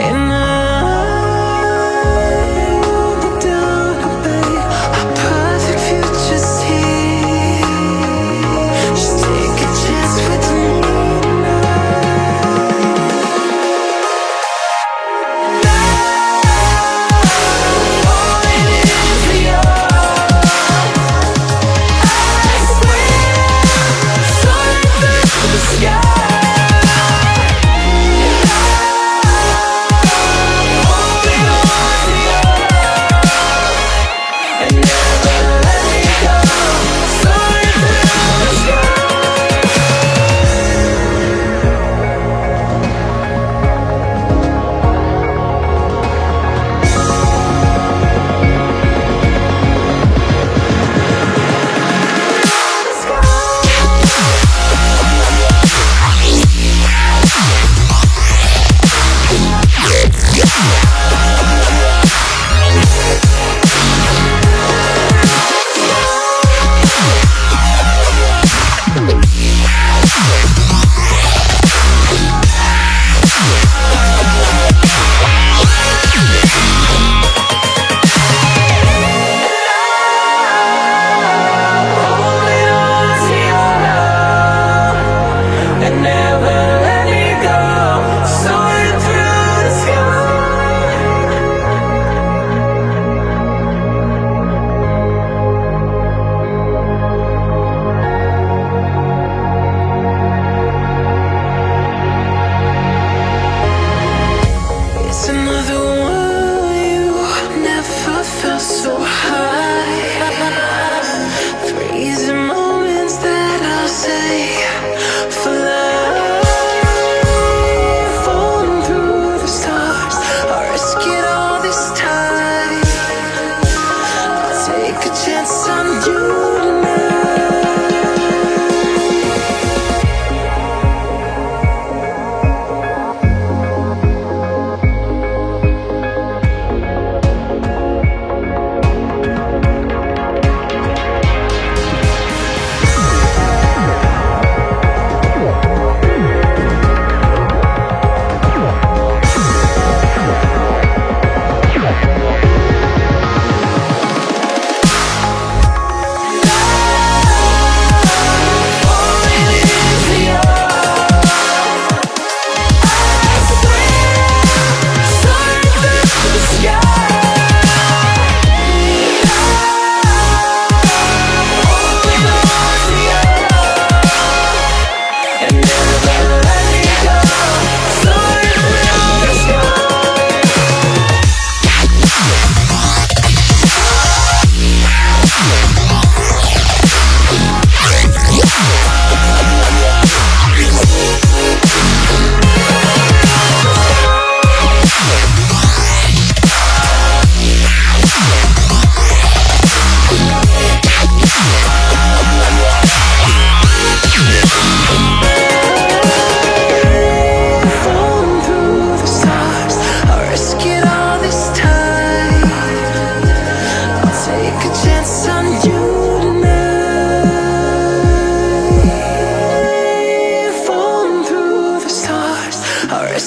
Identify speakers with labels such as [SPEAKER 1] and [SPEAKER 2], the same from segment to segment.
[SPEAKER 1] And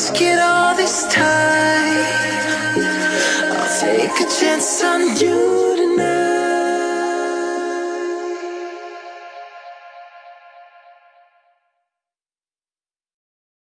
[SPEAKER 1] risk it all this time. I'll take a chance on you